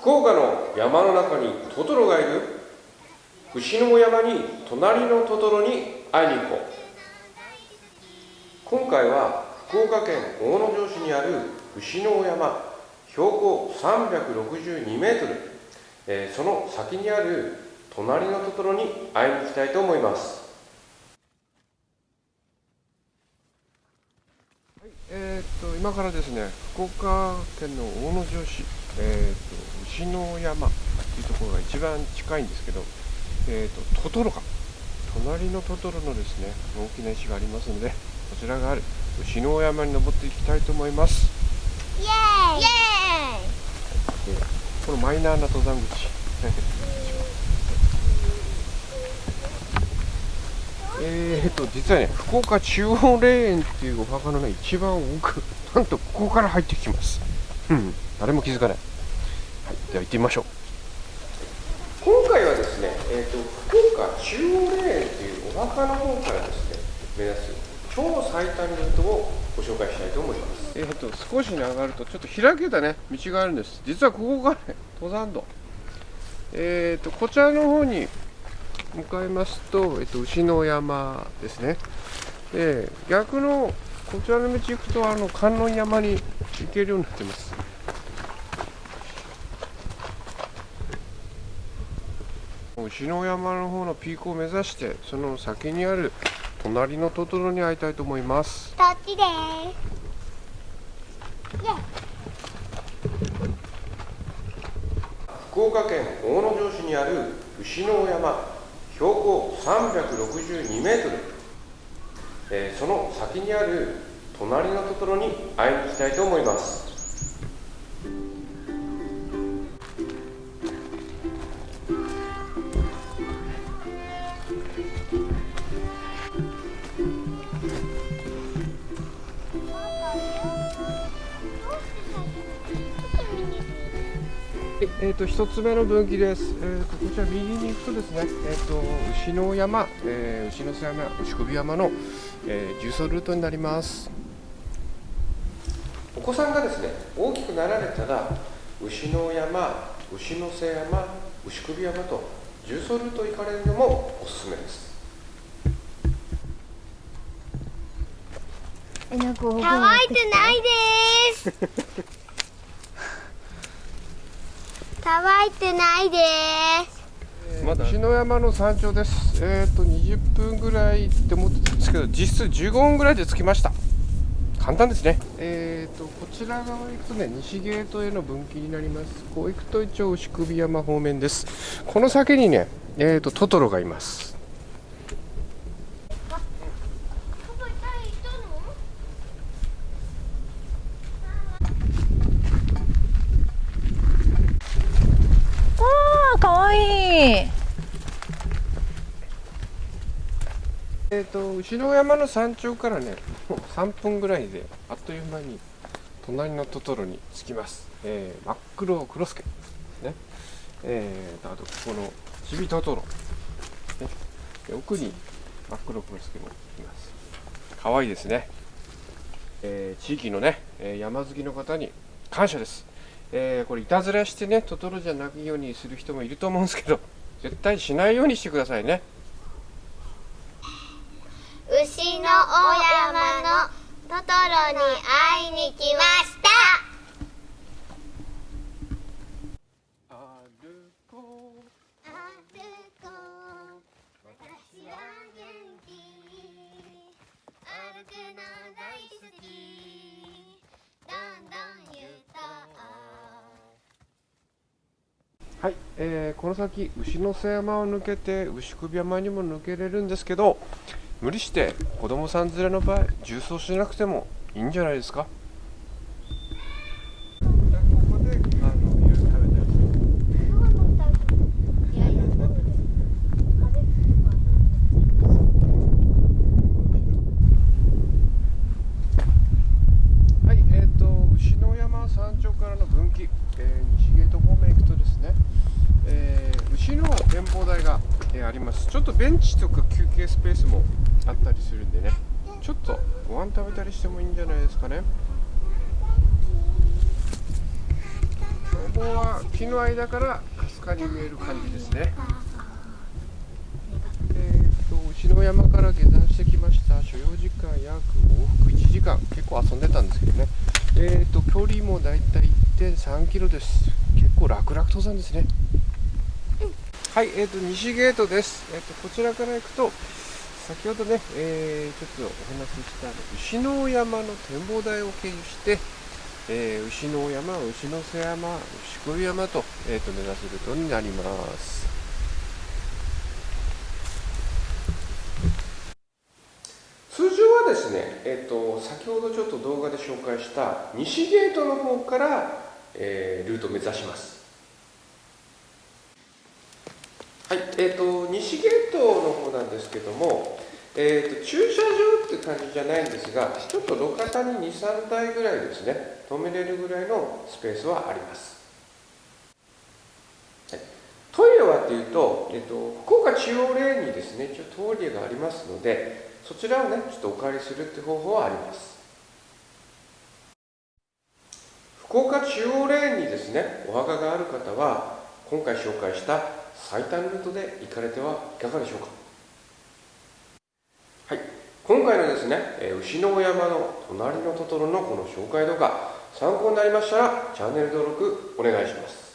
福岡の山の中にトトロがいる。牛の山に隣のトトロに会いに行こう。今回は福岡県大野城市にある牛の山標高362メートル、えー、その先にある隣のトトロに会いに行きたいと思います。えー、っと今からですね福岡県の大野城市、えー、っと牛の山っていうところが一番近いんですけど、えー、っとトトロか。隣のトトロのですね大きな石がありますのでこちらがある牛の山に登っていきたいと思います。イエーイ。このマイナーな登山口えーと実はね福岡中央霊園っていうお墓のね一番奥なんとここから入ってきます。うん。誰も気づかない、はい、では行ってみましょう。今回はですね、えーと、福岡中央霊園っていうお墓の方からですね目指す超最短ルートをご紹介したいと思います。えーと少しに上がるとちょっと開けたね道があるんです。実はここがね登山道。えーとこちらの方に向かいますと、えっと、牛の山ですね。で逆のこちらの道行くとあの観音山に行けるようになってます。牛の山の方のピークを目指してその先にある隣のトトロに会いたいと思います。こっちです。福岡県大野城市にある牛の山標高362メートル、えー、その先にある隣のところに会いに行きたいと思います。えーと、一つ目の分岐です、えーと、こちら右に行くとですね、えーと、牛の山、えー、牛の背山、牛首山の、えー、重走ルートになります。お子さんがですね大きくなられたら牛の山、牛の背山、牛首山と重走ルート行かれるのもおすすめです。乾いてないです乾いてないです。まだ。篠山の山頂です。えっ、ー、と20分ぐらいって思ってたんですけど実質15分ぐらいで着きました。簡単ですね。えっ、ー、とこちら側行くとね西ゲートへの分岐になります。こう行くと一応牛首山方面です。この先にねえっ、ー、とトトロがいますえーと、後ろ山の山頂からねもう3分ぐらいであっという間に隣のトトロに着きます、えー、真っ黒クロスケ。ですね。えーと、あとここのチビトトロ、ね、奥に真っ黒クロスケもいます。可愛いですね、えー、地域のね山好きの方に感謝です、えー、これいたずらしてねトトロじゃないようにする人もいると思うんですけど 絶対しないようにしてくださいね。牛の大山のトトロに会いに来ました。えー、この先牛の背山を抜けて牛首山にも抜けれるんですけど無理して子供さん連れの場合重走しなくてもいいんじゃないですか？今、山頂からの分岐。え、西ゲート方面行くとですねえ。牛の展望台がえあります。ちょっとベンチとか休憩スペースもあったりするんでね。ちょっとご飯食べたりしてもいいんじゃないですかね。方は木の間からかすかに見える感じですねえー、と牛の山から下山してきました。所要時間約往復1時間。結構遊んでたんですけどね。えー、と距離もだいたい1.3キロです。結構楽々登山ですね。はいえー、と西ゲートです、えー、とこちらから行くと先ほどね、えーちょっとお話しした牛の山の展望台を経由して、えー牛の山、牛の瀬山、牛久山と,、えー、と目指すルートになります。通常はですね、えー、と先ほどちょっと動画で紹介した西ゲートの方から、えールートを目指します。はい、えー、と西ゲートの方なんですけども、えー、と駐車場って感じじゃないんですが、ちょっと路肩に2、3台ぐらいですね、止めれるぐらいのスペースはあります。トイレはっていうと、えー、と福岡中央レーンにですね、一応トイレがありますので、そちらをね、ちょっとお借りするって方法はあります。福岡中央レーンにですね、お墓がある方は、今回紹介した最短ルートで行かれてはいかがでしょうか。はい、今回のですね、牛の山の隣のトトロのこの紹介動画、参考になりましたらチャンネル登録お願いします。